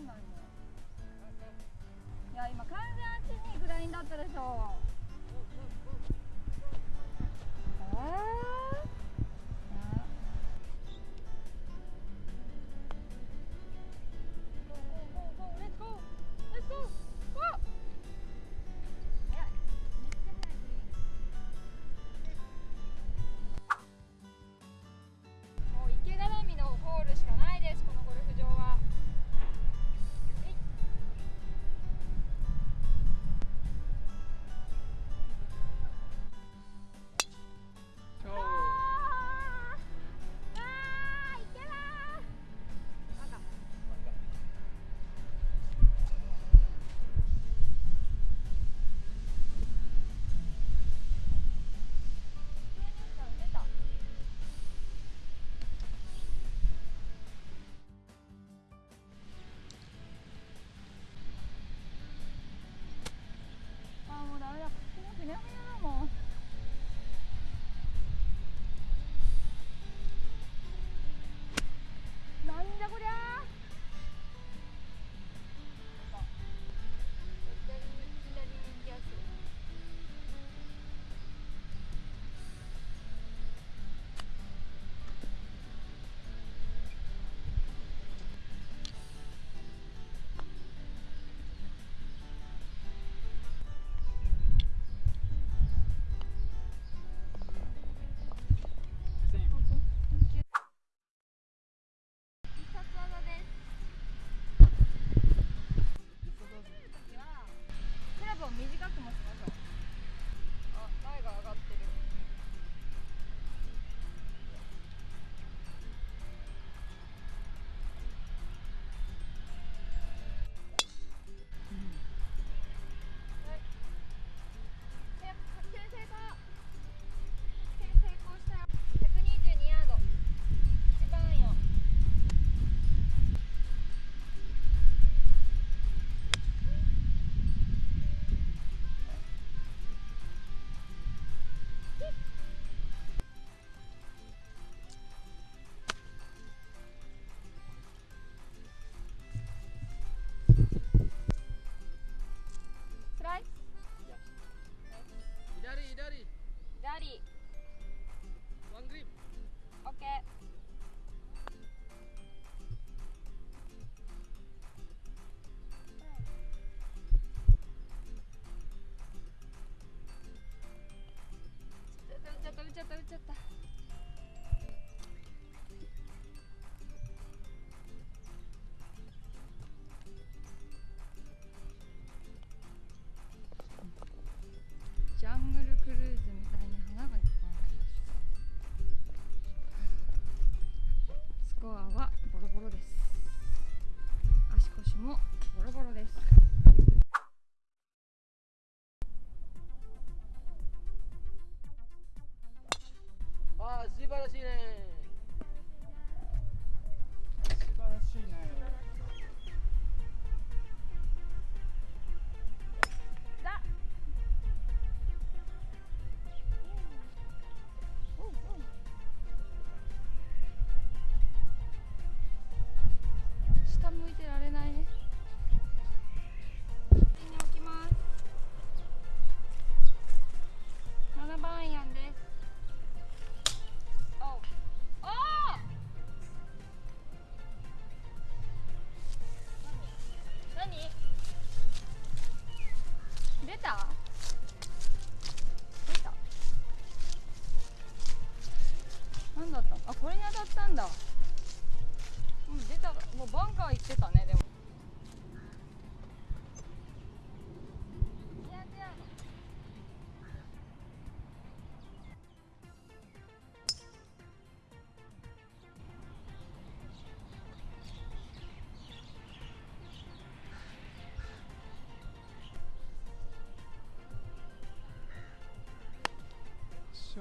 んないもんいや今完全足にグラインだったでしょ。 안녕.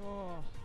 Oh.